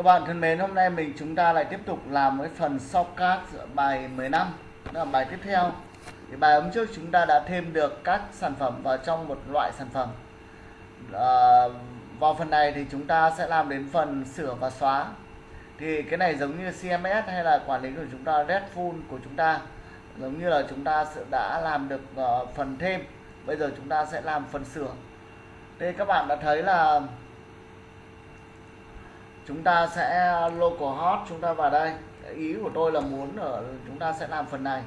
Các bạn thân mến, hôm nay mình chúng ta lại tiếp tục làm cái phần shortcut bài 15 Đó là bài tiếp theo. Thì Bài hôm trước chúng ta đã thêm được các sản phẩm vào trong một loại sản phẩm. À, Vào phần này thì chúng ta sẽ làm đến phần sửa và xóa. Thì cái này giống như CMS hay là quản lý của chúng ta, Redful của chúng ta. Giống như là chúng ta đã làm được ờ, phần thêm. Bây giờ chúng ta sẽ làm phần sửa. Đây các bạn đã thấy là chúng ta sẽ uh, local hot chúng ta vào đây. Ý của tôi là muốn ở chúng ta sẽ làm phần này.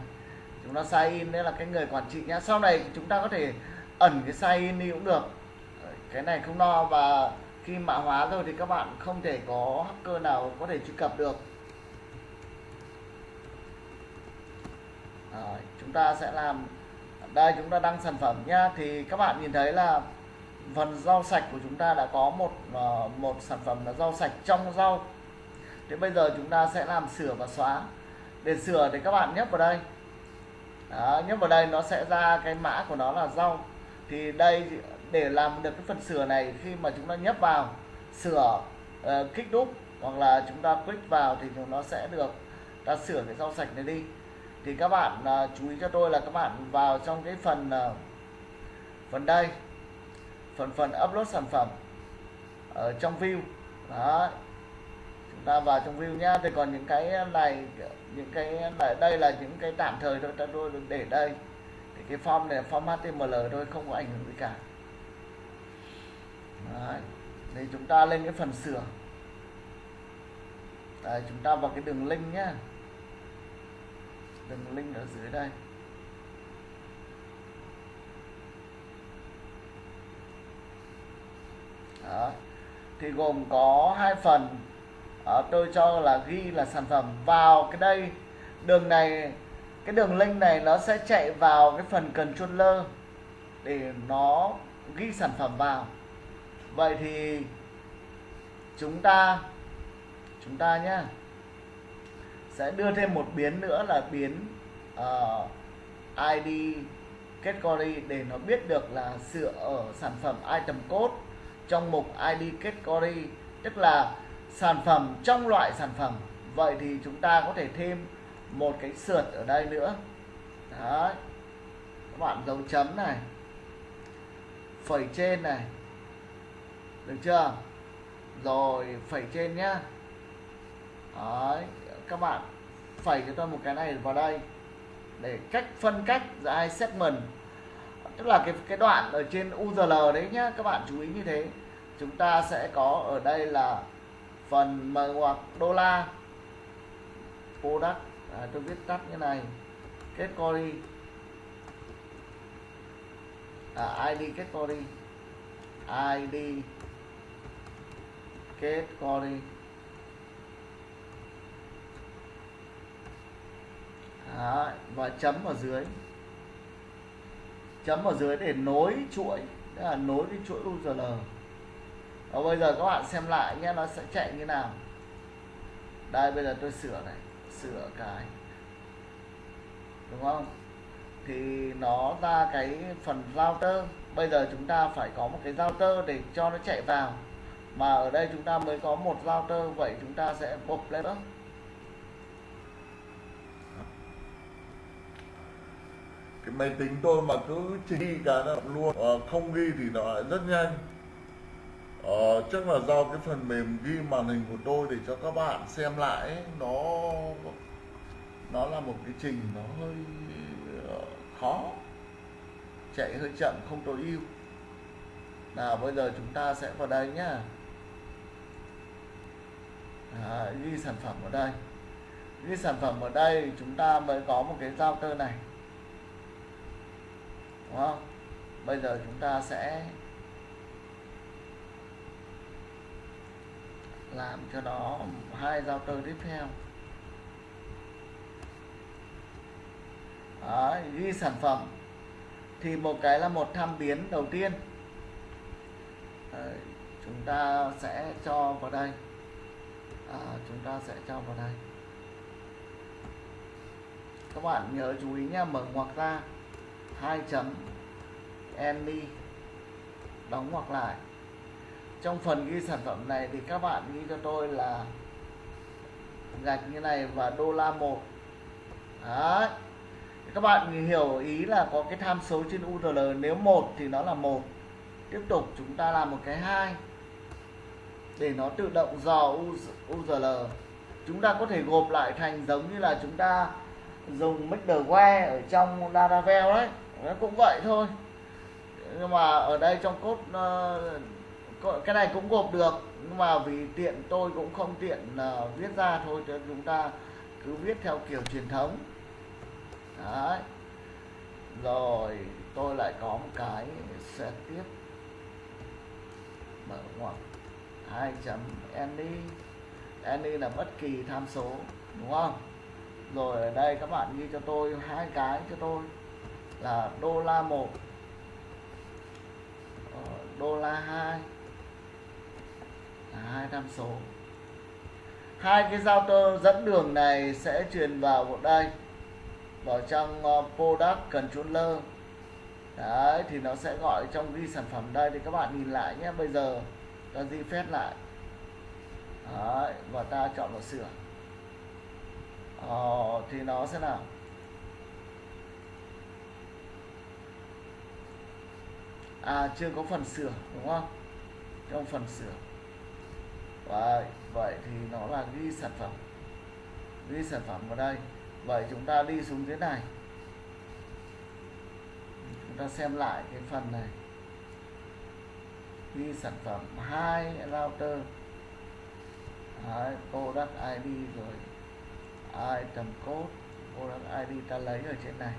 Chúng ta sign in đấy là cái người quản trị nhá. Sau này chúng ta có thể ẩn cái sign in đi cũng được. Cái này không lo và khi mã hóa rồi thì các bạn không thể có hacker nào có thể truy cập được. Rồi, chúng ta sẽ làm đây chúng ta đăng sản phẩm nhá. Thì các bạn nhìn thấy là phần rau sạch của chúng ta đã có một ờ, một sản phẩm là rau sạch trong rau. Thế bây giờ chúng ta sẽ làm sửa và xóa. Để sửa thì các bạn nhấp vào đây. Đó, nhấp vào đây nó sẽ ra cái mã của nó là rau. Thì đây để làm được cái phần sửa này khi mà chúng ta nhấp vào sửa uh, kích đúc hoặc là chúng ta click vào thì nó sẽ được ta sửa cái rau sạch này đi. Thì các bạn uh, chú ý cho tôi là các bạn vào trong cái phần uh, phần đây phần phần upload sản phẩm ở trong view. Đó. Chúng ta vào trong view nhá. Thì còn những cái này những cái này đây là những cái tạm thời thôi ta tôi để đây. Thì cái form này form HTML thôi không có ảnh hưởng gì cả. Đấy. thì chúng ta lên cái phần sửa. Đấy, chúng ta vào cái đường link nhá. Đường link ở dưới đây. Đó. thì gồm có hai phần. Đó, tôi cho là ghi là sản phẩm vào cái đây. Đường này cái đường link này nó sẽ chạy vào cái phần controller để nó ghi sản phẩm vào. Vậy thì chúng ta chúng ta nhé sẽ đưa thêm một biến nữa là biến ờ, uh, ID category để nó biết được là sửa ở sản phẩm item code trong mục ID category tức là sản phẩm, trong loại sản phẩm. Vậy thì chúng ta có thể thêm một cái sượt ở đây nữa. Đấy. Các bạn dấu chấm này, phẩy trên này. Được chưa? Rồi, phẩy trên nhá. Đấy, các bạn phẩy cho tôi một cái này vào đây. Để cách, phân cách giữa hai segment. Tức là cái cái đoạn ở trên URL đấy nhá, các bạn chú ý như thế chúng ta sẽ có ở đây là phần mở ngoặc đô la. Product. À, tôi viết tắt như này. Category. À, ID category. ID category. Đó, và chấm ở dưới. Chấm ở dưới để nối chuỗi. Tức là nối cái chuỗi URL và bây giờ các bạn xem lại nhé nó sẽ chạy như nào. Đây bây giờ tôi sửa này sửa cái. Đúng không? Thì nó ra cái phần router. Bây giờ chúng ta phải có một cái router để cho nó chạy vào. Mà ở đây chúng ta mới có một router vậy chúng ta sẽ bộc lên đó. Cái máy tính tôi mà cứ chỉ ghi cái là luôn à, không ghi thì nó lại rất nhanh. Ờ, chắc là do cái phần mềm ghi màn hình của tôi để cho các bạn xem lại ấy, nó nó là một cái trình nó hơi ờ, khó. Chạy hơi chậm không tối ưu. Nào bây giờ chúng ta sẽ vào đây nhá. À, ghi sản phẩm ở đây. Ghi sản phẩm ở đây chúng ta mới có một cái giao tơ này. Đúng không? Bây giờ chúng ta sẽ làm cho nó hai giao tơ tiếp theo. Đó, ghi sản phẩm thì một cái là một tham biến đầu tiên. Đấy, chúng ta sẽ cho vào đây. À, chúng ta sẽ cho vào đây. Các bạn nhớ chú ý nha mở ngoặc ra hai chấm any đóng ngoặc lại trong phần ghi sản phẩm này thì các bạn ghi cho tôi là gạch như này và đô la một. Đấy. Các bạn hiểu ý là có cái tham số trên URL nếu một thì nó là một. Tiếp tục chúng ta làm một cái hai. Để nó tự động dò URL chúng ta có thể gộp lại thành giống như là chúng ta dùng middleware ở trong Laravel đấy. Nó cũng vậy thôi. Nhưng mà ở đây trong cốt uh, ờ, cái này cũng gộp được nhưng mà vì tiện tôi cũng không tiện uh, viết ra thôi cho chúng ta cứ viết theo kiểu truyền thống. Đấy. Rồi tôi lại có một cái sẽ tiếp. Mở ngoặc. Hai chấm any any là bất kỳ tham số đúng không? Rồi ở đây các bạn ghi cho tôi hai cái cho tôi là đô la một ờ, đô la hai hai tham số. Hai cái giao tơ dẫn đường này sẽ truyền vào một đây. Vào trong ờ, product controller. Đấy thì nó sẽ gọi trong ghi sản phẩm đây thì các bạn nhìn lại nhé. Bây giờ ta di phép lại. Đấy, và ta chọn vào sửa. Ờ, thì nó sẽ nào? À chưa có phần sửa đúng không? Trong phần sửa vậy vậy thì nó là ghi sản phẩm. Ghi sản phẩm vào đây. Vậy chúng ta đi xuống dưới này. Chúng ta xem lại cái phần này. Ghi sản phẩm hai router. Đấy, product ID rồi. Item code product ID ta lấy ở trên này.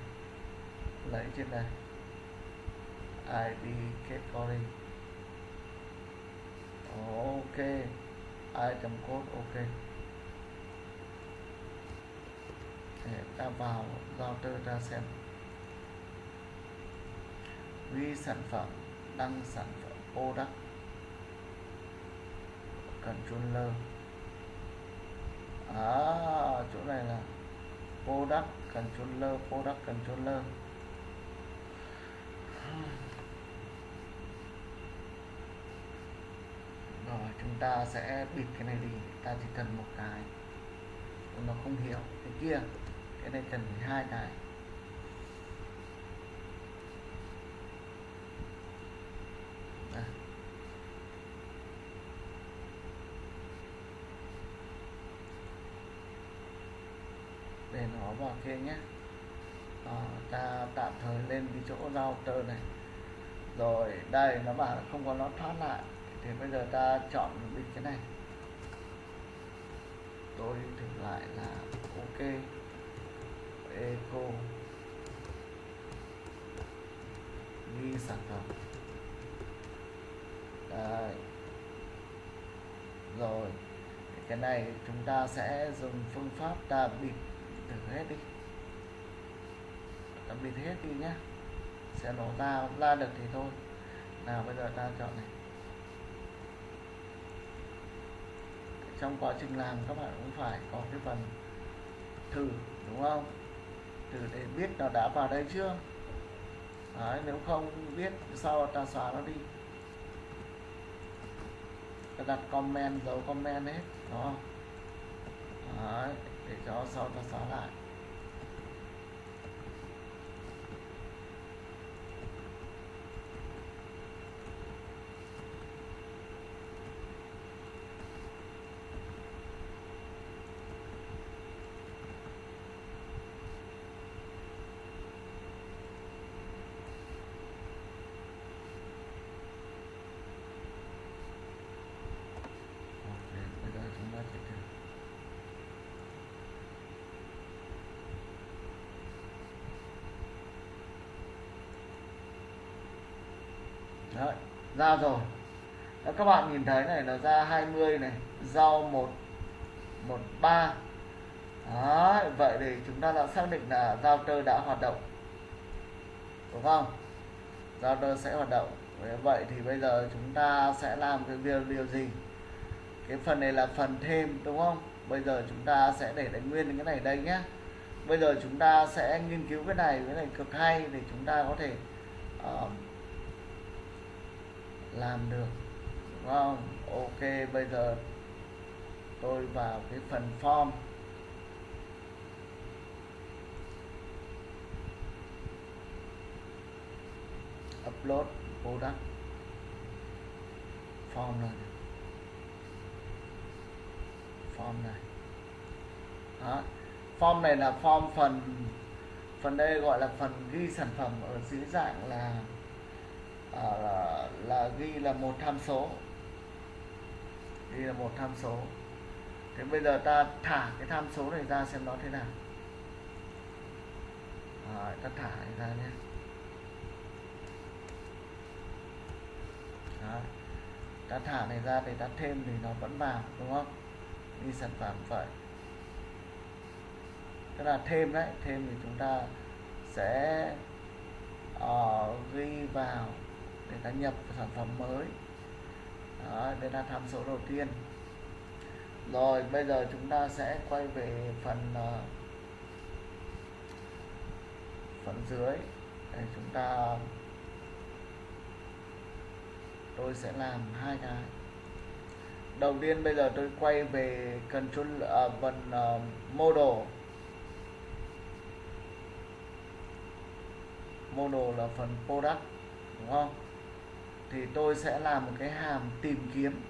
Lấy trên này. ID category ok item code ok. Để ta vào router ta xem. Ghi sản phẩm đăng sản phẩm product. Controller. À, chỗ này là product controller product controller. Rồi chúng ta sẽ bịt cái này đi. Ta chỉ cần một cái. Nó không hiểu. Cái kia. Cái này cần hai cái. Để nó vào kia nhé. À, ta tạm thời lên cái chỗ router này. Rồi đây nó bảo là không có nó thoát lại thì bây giờ ta chọn được cái này. Tôi thử lại là ok. Eco. Ghi sản phẩm. Đấy. rồi. Cái này chúng ta sẽ dùng phương pháp ta bịt thử hết đi. Ta bịt hết đi nhé sẽ nó ra ra được thì thôi. Nào, bây giờ ta chọn này. Trong quá trình làm các bạn cũng phải có cái phần thử đúng không? Thử để biết nó đã vào đây chưa? Đấy, nếu không biết sao ta xóa nó đi. Ta đặt comment dấu comment hết đó. Đấy, để cho sau ta xóa lại. Đấy, ra rồi. Đó, các bạn nhìn thấy này nó ra 20 này rau 1 13 Đấy, vậy thì chúng ta đã xác định là router đã hoạt động. Đúng không? Router sẽ hoạt động. Vậy thì bây giờ chúng ta sẽ làm cái việc điều gì? Cái phần này là phần thêm đúng không? Bây giờ chúng ta sẽ để đánh nguyên cái này đây nhé bây giờ chúng ta sẽ nghiên cứu cái này cái này cực hay để chúng ta có thể uh, làm được, đúng không? Ok, bây giờ tôi vào cái phần form. Upload product. Form này form này. Đó. Form này là form phần phần đây gọi là phần ghi sản phẩm ở dưới dạng là à, là, là ghi là một tham số. Ghi là một tham số. Thế bây giờ ta thả cái tham số này ra xem nó thế nào. Rồi, ta thả này ra nhé. Đó. ta thả này ra để ta thêm thì nó vẫn vào đúng không? Đi sản phẩm vậy. Tức là thêm đấy thêm thì chúng ta sẽ uh, ghi vào để ta nhập sản phẩm mới. Đó, đây là tham số đầu tiên. Rồi bây giờ chúng ta sẽ quay về phần uh, phần dưới. Để chúng ta tôi sẽ làm hai cái. Đầu tiên bây giờ tôi quay về control uh, phần uh, model. Model là phần product đúng không? Thì tôi sẽ làm một cái hàm tìm kiếm.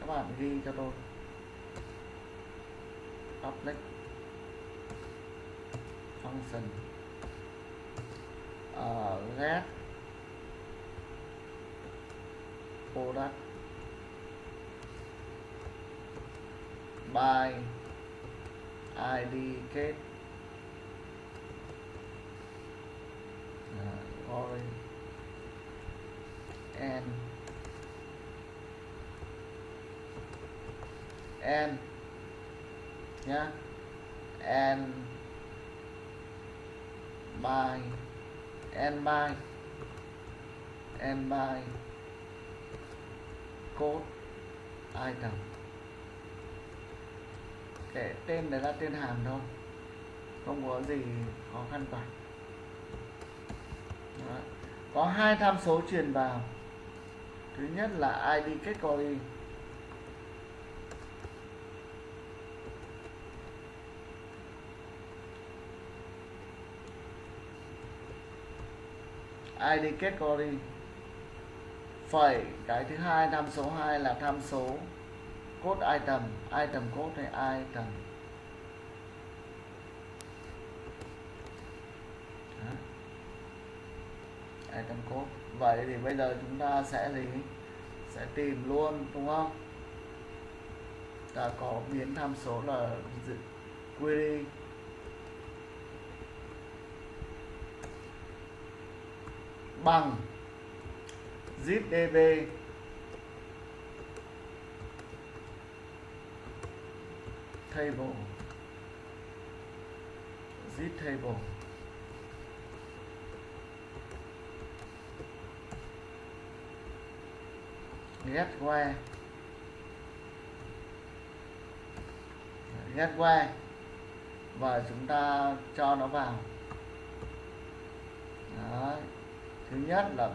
Các bạn ghi cho tôi. Public function. Uh, get product by id kết uh, orange ờ, n n nhá. N by n by n by code item cái tên đấy là tên hàm thôi. Không có gì khó khăn cả. Đó. có hai tham số truyền vào thứ nhất là id category id category phẩy cái thứ hai, tham số 2 là tham số code item. Item code hay item Đó item code vậy thì bây giờ chúng ta sẽ gì? Sẽ tìm luôn, đúng không? Ta có biến tham số là query bằng zipdb table. Zip table. Get where get where và chúng ta cho nó vào. Đấy. thứ nhất là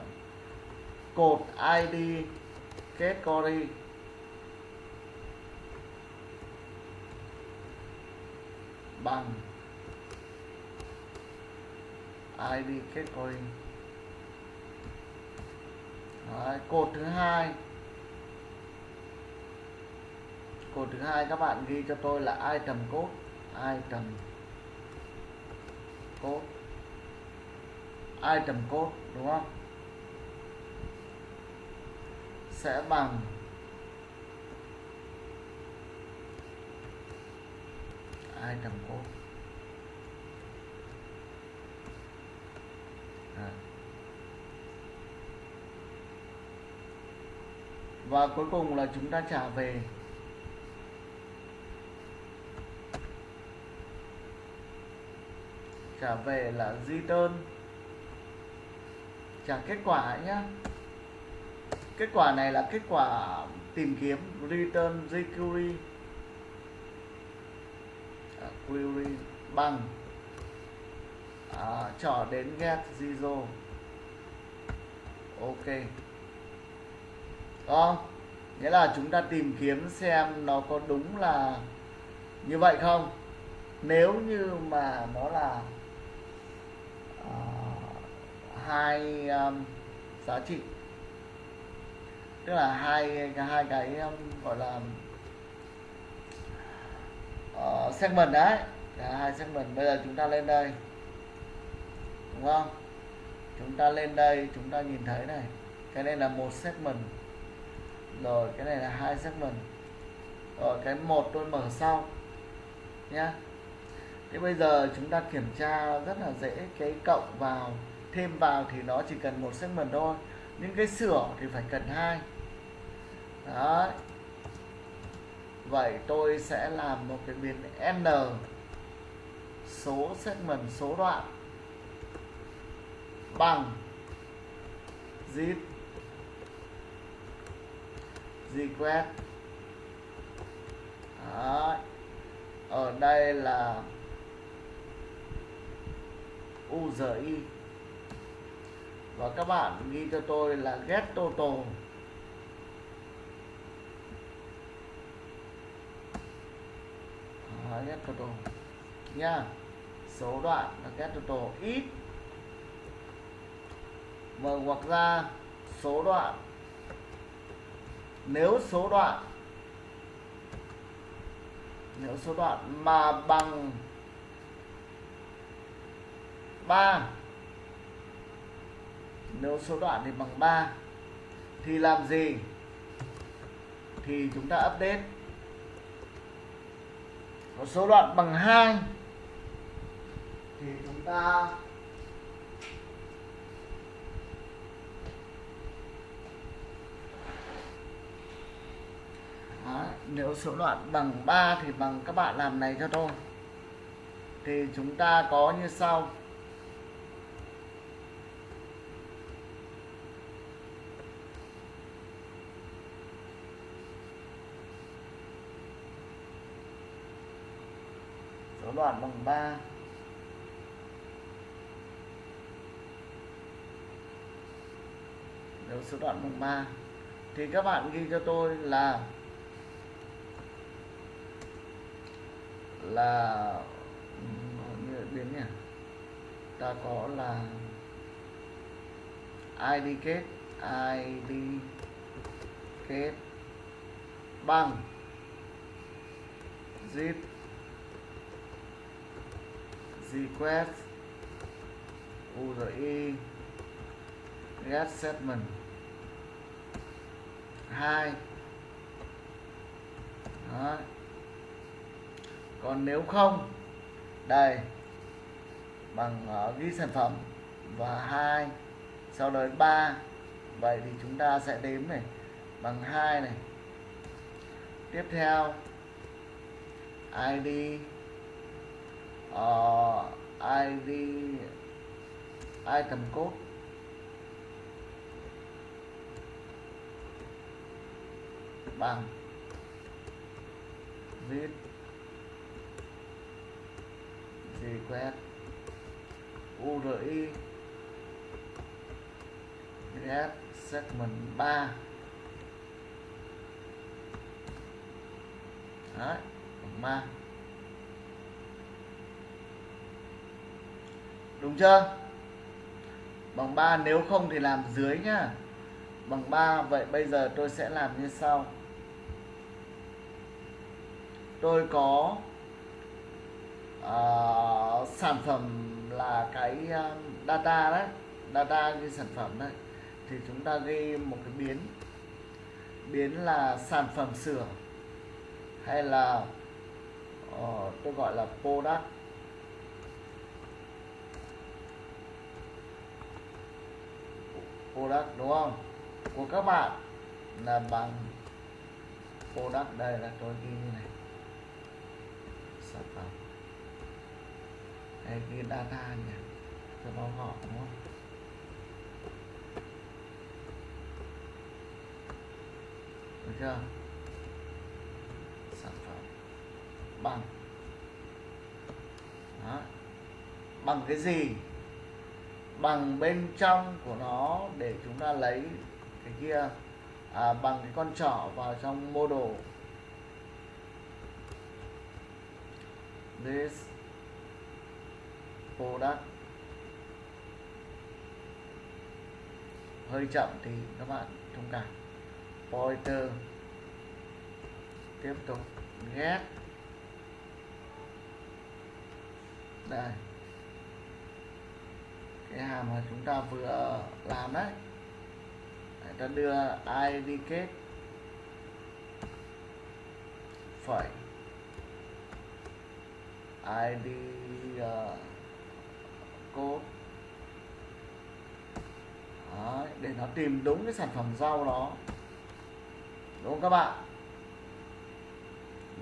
cột id kết category. Bằng id kết category. Đấy, cột thứ hai cột thứ hai các bạn ghi cho tôi là item code item code item code đúng không? Sẽ bằng item code à. và cuối cùng là chúng ta trả về. Trả về là return trả kết quả nhá. Kết quả này là kết quả tìm kiếm return jQuery. À, query bằng. À, trỏ đến get zero. Ok. Đúng không nghĩa là chúng ta tìm kiếm xem nó có đúng là như vậy không. Nếu như mà nó là hai um, giá trị. Tức là hai hai cái um, gọi là uh, segment đấy. Cả hai segment. Bây giờ chúng ta lên đây. Đúng không? Chúng ta lên đây chúng ta nhìn thấy này. Cái này là một segment. Rồi cái này là hai segment. Rồi cái một tôi mở sau nhá. Thế bây giờ chúng ta kiểm tra rất là dễ cái cộng vào thêm vào thì nó chỉ cần một segment thôi. Những cái sửa thì phải cần hai. Đấy. Vậy tôi sẽ làm một cái biến n số segment số đoạn bằng zip request Đấy. ở đây là URI và các bạn ghi cho tôi là get total à, get total nha số đoạn là get total ít. Mở ngoặc ra số đoạn. Nếu số đoạn nếu số đoạn mà bằng 3 nếu số đoạn thì bằng 3 thì làm gì? Thì chúng ta update. Có số đoạn bằng 2 thì chúng ta Đó, nếu số đoạn bằng 3 thì bằng các bạn làm này cho tôi. Thì chúng ta có như sau số đoạn bằng 3 nếu số đoạn bằng 3 thì các bạn ghi cho tôi là là như biến nhỉ? Ta có là id kết id kết bằng. Zip request URI get segment 2 Đó. còn nếu không đây. Bằng uh, ghi sản phẩm. Và hai. Sau đó 3 vậy thì chúng ta sẽ đếm này. Bằng hai này. Tiếp theo. ID uh, ID item code bằng. Read request URI get segment 3 Đấy, bằng 3 Đúng chưa? Bằng 3 nếu không thì làm dưới nhá. Bằng 3 vậy bây giờ tôi sẽ làm như sau. Tôi có uh, sản phẩm là cái uh, data đấy. Data như sản phẩm đấy. Thì chúng ta ghi một cái biến. Biến là sản phẩm sửa hay là uh, tôi gọi là product. Product đúng không? Của các bạn là bằng product đây là tôi ghi như này. Sản phẩm. Hay ghi data nhỉ? Cho nó họ, đúng không? Được chưa? Sản phẩm. Bằng. Đó. bằng cái gì? Bằng bên trong của nó để chúng ta lấy cái kia à, bằng cái con trỏ vào trong model this product hơi chậm thì các bạn thông cảm. Pointer. Tiếp tục get đây cái hàm mà chúng ta vừa làm đấy. Để ta đưa id kết phẩy id uh, code. Đấy, để nó tìm đúng cái sản phẩm rau đó đúng không các bạn?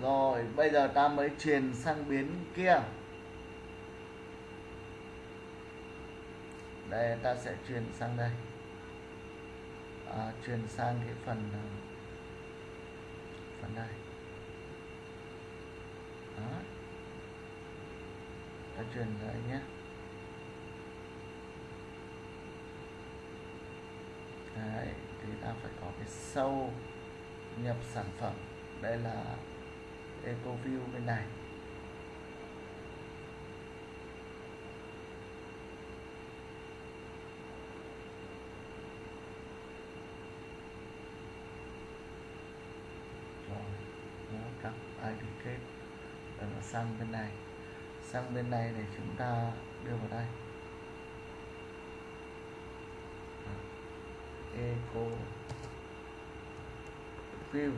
Rồi bây giờ ta mới truyền sang biến kia. Đây ta sẽ chuyển sang đây. À, chuyển sang cái phần à, phần đây đó. Ta chuyển lại nhé. Đấy, thì ta phải có cái sâu nhập sản phẩm. Đây là EcoView bên này rồi nó cặp ID kết. Và nó sang bên này. Sang bên này để chúng ta đưa vào đây. Eco view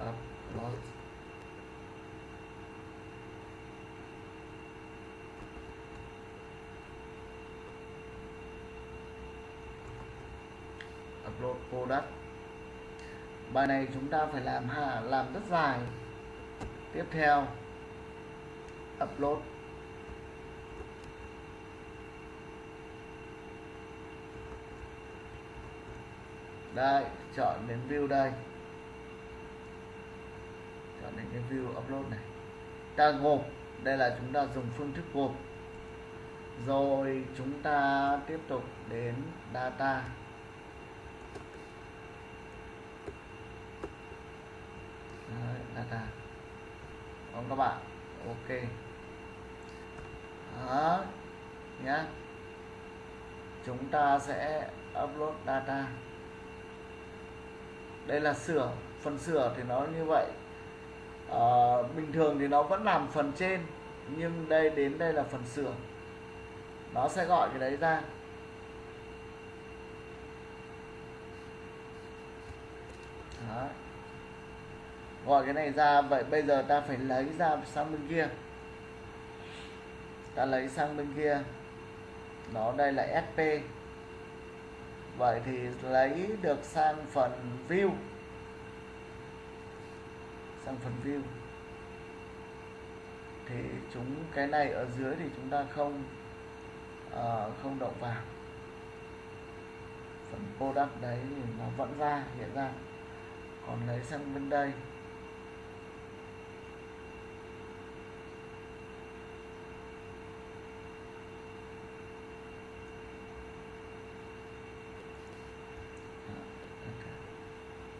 upload đất bài này chúng ta phải làm hà làm rất dài. Tiếp theo, upload. Đây, chọn đến view đây. Chọn đến cái view upload này. Ta gộp, đây là chúng ta dùng phương thức gộp. Rồi chúng ta tiếp tục đến data Đấy, data không các bạn. Ok. Đó. Nhá. Chúng ta sẽ upload data. Đây là sửa. Phần sửa thì nó như vậy. À, bình thường thì nó vẫn làm phần trên nhưng đây đến đây là phần sửa. Nó sẽ gọi cái đấy ra. Đó gọi cái này ra vậy bây giờ ta phải lấy ra sang bên kia. Ta lấy sang bên kia. Nó đây là sp vậy thì lấy được sang phần view. Sang phần view. Thì chúng cái này ở dưới thì chúng ta không uh, không động vào. Phần product đấy thì nó vẫn ra hiện ra. Còn lấy sang bên đây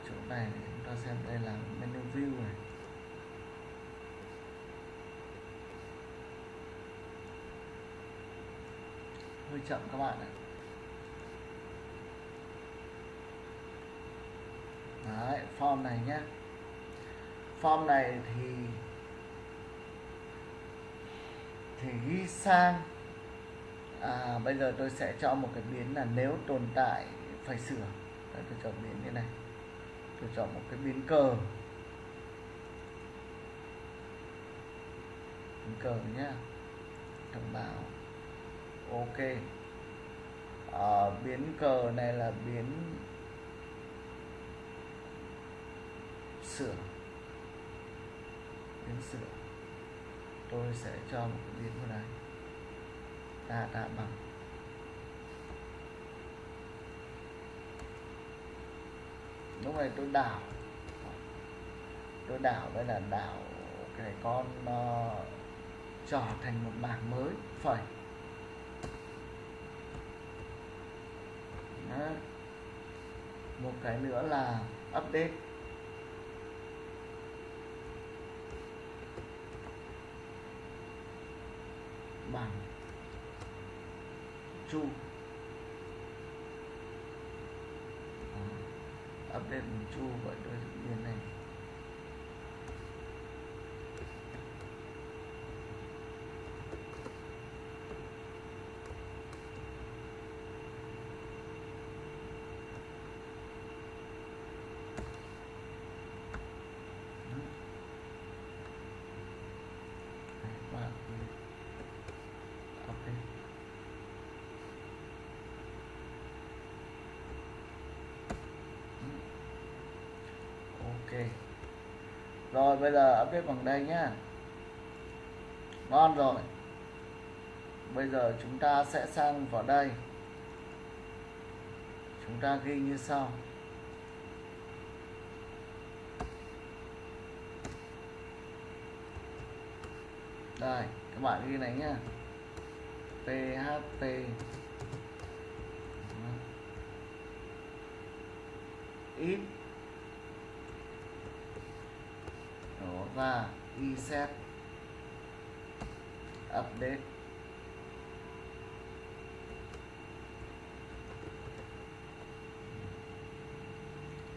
chỗ này xem đây là menu view này. Hơi chậm các bạn ạ. Đấy, form này nhé form này thì thì ghi sang. À, bây giờ tôi sẽ cho một cái biến là nếu tồn tại phải sửa. Đấy, tôi chọn biến như này tôi chọn một cái biến cờ. Biến cờ nhá. Thông báo ok. Ờ, à, biến cờ này là biến sửa. Biến sửa. Tôi sẽ cho một cái biến vào đây. Ta đã bằng. Lúc này tôi đảo. Tôi đảo đây là đảo cái con uh, trở thành một bảng mới phẩy. Đó. một cái nữa là update. Bằng chu Đó update bằng chu vậy tôi tự nhiên này Đấy, và update ok rồi, bây giờ update bằng đây nhá. Ngon rồi. Bây giờ chúng ta sẽ sang vào đây. Chúng ta ghi như sau. Đây, các bạn ghi này nhá. Php ít đó và reset update.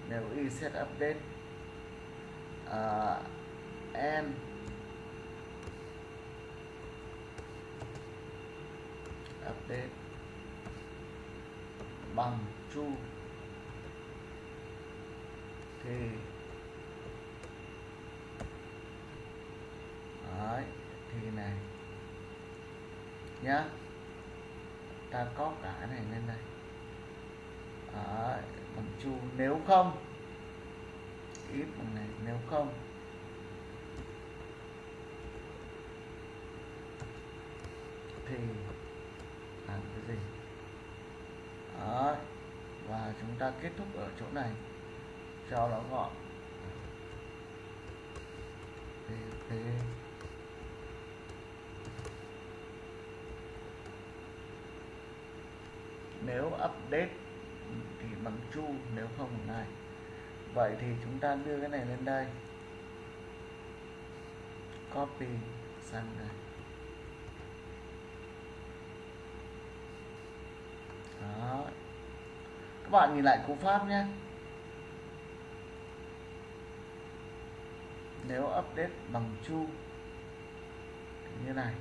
Nếu reset update uh, and update bằng chu. Thì đấy thì này nhá ta có cả này lên đây. Ờ, Đấy, bằng chu nếu không ít bằng này nếu không. Thì làm cái gì? Đấy và chúng ta kết thúc ở chỗ này. Cho nó gọn. PHP nếu update thì bằng chu, nếu không bằng này vậy thì chúng ta đưa cái này lên đây. Copy sang đây. Đó. Các bạn nhìn lại cú pháp nhé. Nếu update bằng chu như này.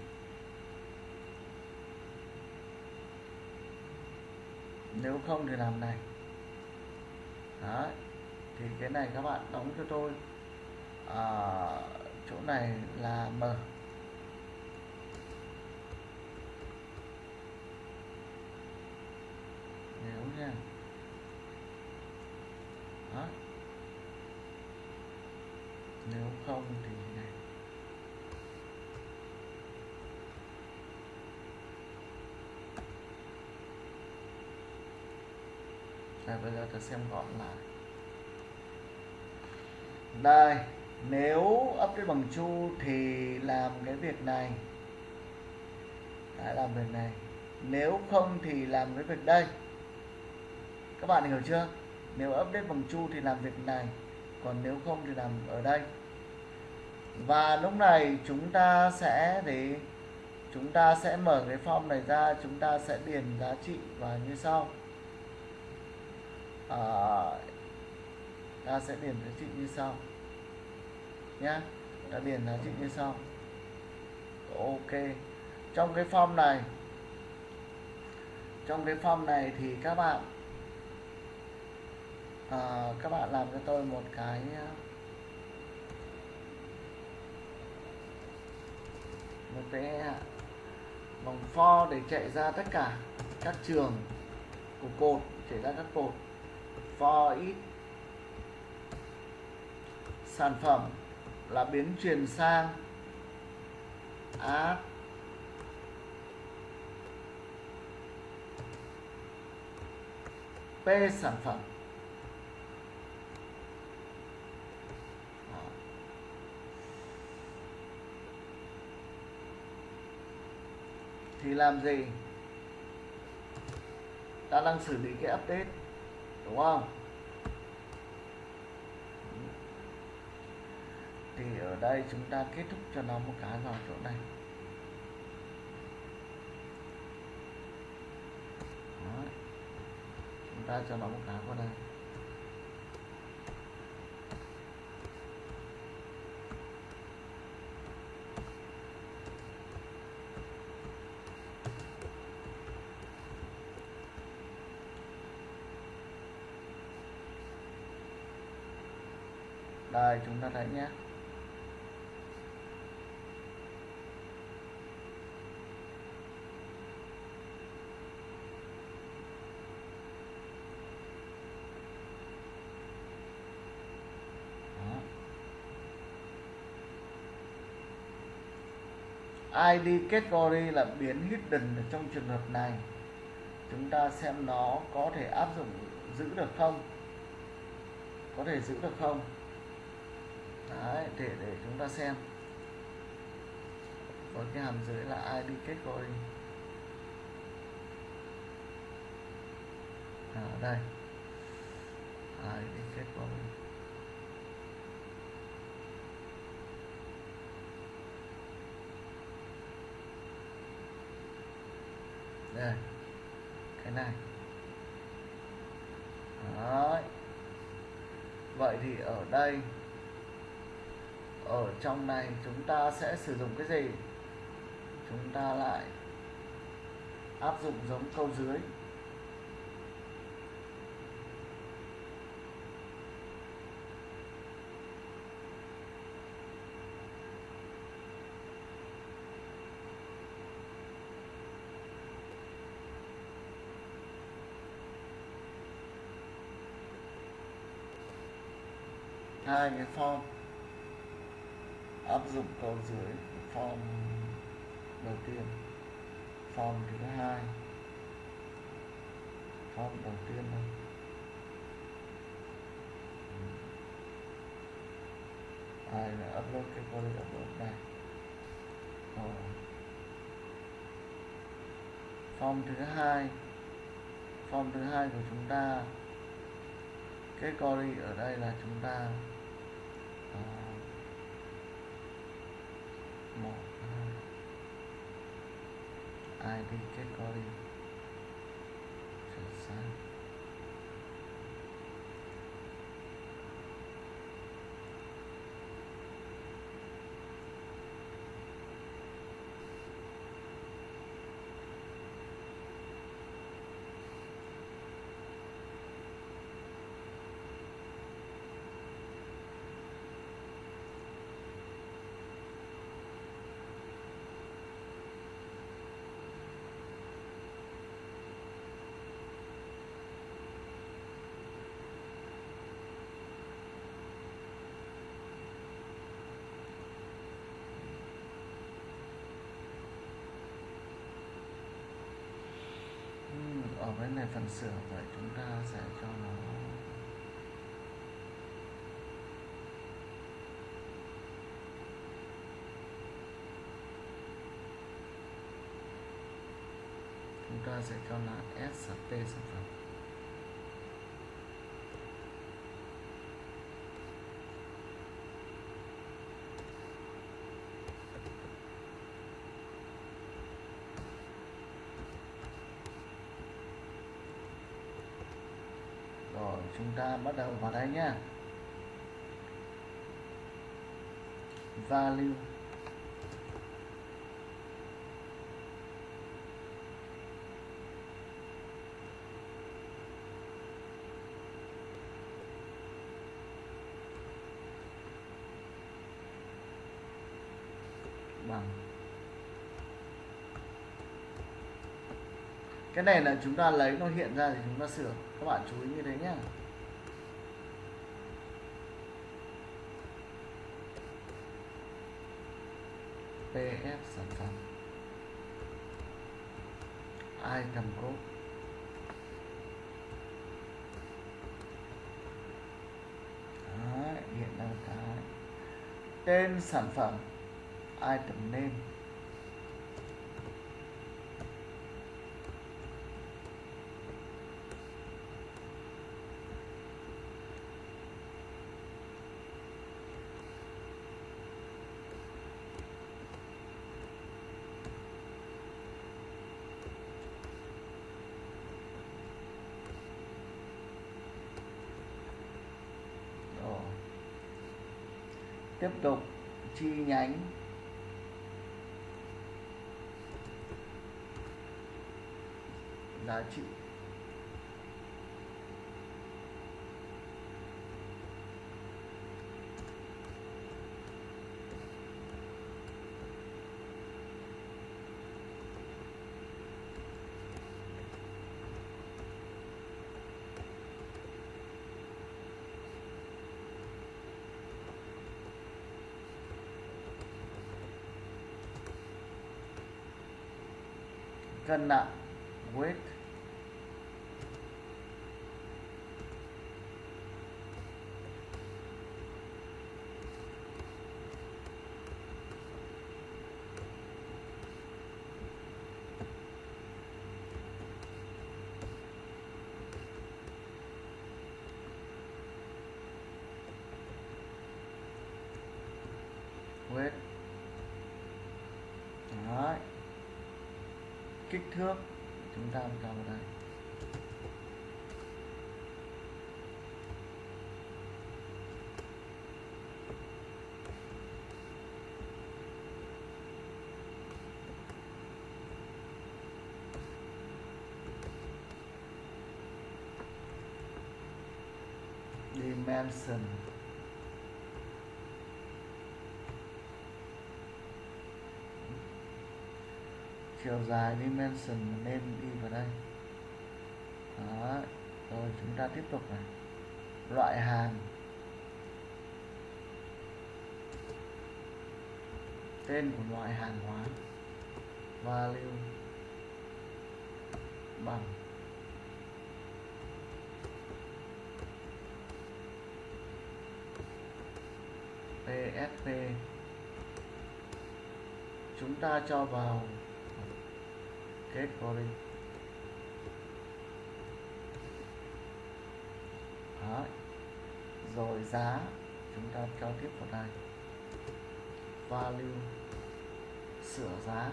Nếu không thì làm này Đấy. thì cái này các bạn đóng cho tôi à, chỗ này là m nếu nha Đó. nếu không thì này đây, bây giờ tôi xem gọn lại. Đây nếu update bằng chu thì làm cái việc này. Đã làm việc này. Nếu không thì làm cái việc đây. Các bạn hiểu chưa? Nếu update bằng chu thì làm việc này còn nếu không thì làm ở đây. Và lúc này chúng ta sẽ để chúng ta sẽ mở cái form này ra chúng ta sẽ điền giá trị và như sau à, ta sẽ điền giá trị như sau. Nhé, ta điền giá trị như sau. Ok. Trong cái form này trong cái form này thì các bạn à, các bạn làm cho tôi một cái một cái vòng for để chạy ra tất cả các trường của cột chạy ra các cột for ít sản phẩm là biến truyền sang add p sản phẩm. Thì làm gì? Ta đang xử lý cái update đúng không? Thì ở đây chúng ta kết thúc cho nó một cái vào chỗ này. Đó. chúng ta cho nó một cái vào đây. Đây, chúng ta thấy nhé. ID category là biến hidden ở trong trường hợp này. Chúng ta xem nó có thể áp dụng, giữ được không? Có thể giữ được không? Đấy, để để chúng ta xem. Còn cái hàm dưới là ID category à, đây. ID category đây cái này. Đấy. vậy thì ở đây ở trong này chúng ta sẽ sử dụng cái gì? Chúng ta lại áp dụng giống câu dưới. Hai cái form áp dụng câu dưới form đầu tiên. Form thứ hai. Form đầu tiên thôi. Ai là upload cái query upload này? Rồi. form thứ hai. Form thứ hai của chúng ta. Cái query ở đây là chúng ta uh, một hai id category chuyển sang Ừm, ở bên này phần sửa vậy chúng ta sẽ cho nó chúng ta sẽ cho là S p T sản phẩm rồi chúng ta bắt đầu vào đây nhé, value. Bằng. Cái này là chúng ta lấy nó hiện ra thì chúng ta sửa. Các bạn chú ý như thế nhé pf sản phẩm item code Đấy, hiện là cái. Tên sản phẩm. Item name. Tiếp tục chi nhánh. Giá trị kena kích thước chúng ta vào đây. Dimension. Chiều dài dimension nên đi vào đây. Đó, rồi chúng ta tiếp tục này. Loại hàng tên của loại hàng hóa. Value. Bằng. PSP chúng ta cho vào kết đi. Đó. rồi giá, chúng ta cho tiếp vào đây value. Sửa giá.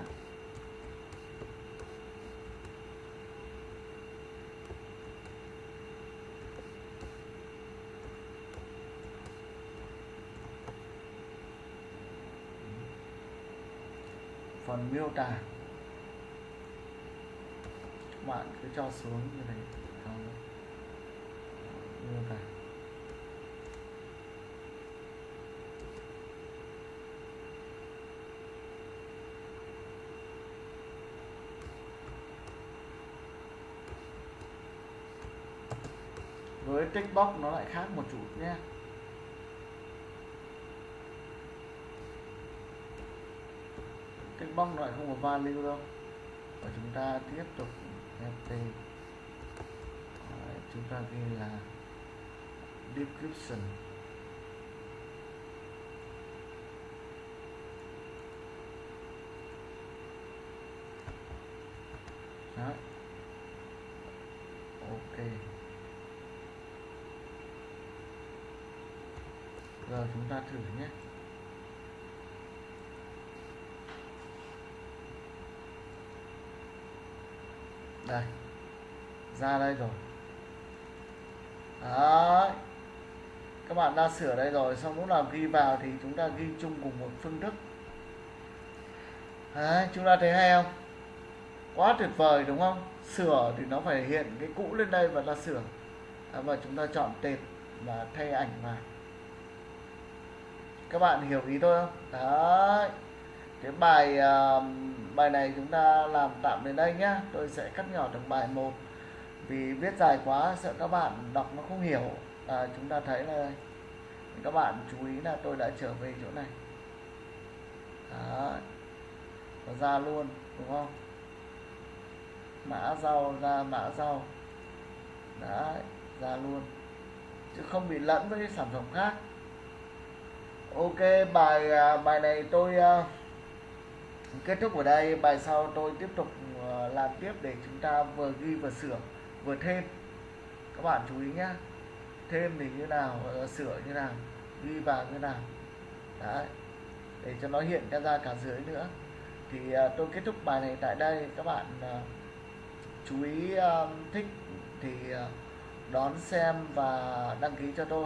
Phần miêu tả bạn cứ cho xuống như này Đó. như vậy với text box nó lại khác một chút nhé. Text box nó lại không có value đâu. Và chúng ta tiếp tục Đấy, chúng ta ghi là description. Đấy. ok. Giờ chúng ta thử nhé. Đây. Ra đây rồi. Đấy. Các bạn đã sửa đây rồi xong lúc nào ghi vào thì chúng ta ghi chung cùng một phương thức. Đấy chúng ta thấy hay không? Quá tuyệt vời đúng không? Sửa thì nó phải hiện cái cũ lên đây và là sửa. À, và chúng ta chọn tệp và thay ảnh vào. Các bạn hiểu ý tôi không? Đấy. Cái bài uh, bài này chúng ta làm tạm đến đây nhé, tôi sẽ cắt nhỏ từng bài một. Vì viết dài quá sợ các bạn đọc nó không hiểu. À, chúng ta thấy là các bạn chú ý là tôi đã trở về chỗ này. Đó. Nó ra luôn đúng không? Mã rau ra mã rau. Đấy ra luôn. Chứ không bị lẫn với cái sản phẩm khác. Ok bài à, bài này tôi uh, kết thúc ở đây, bài sau tôi tiếp tục ờ, làm tiếp để chúng ta vừa ghi vừa sửa, vừa thêm. Các bạn chú ý nhá. Thêm thì như nào ờ, sửa như nào, ghi vào như nào. Đấy. Để cho nó hiện ra cả dưới nữa. Thì ờ, tôi kết thúc bài này tại đây. Các bạn chú ý thích thì đón xem và đăng ký cho tôi.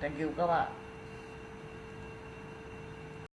Thank you các bạn.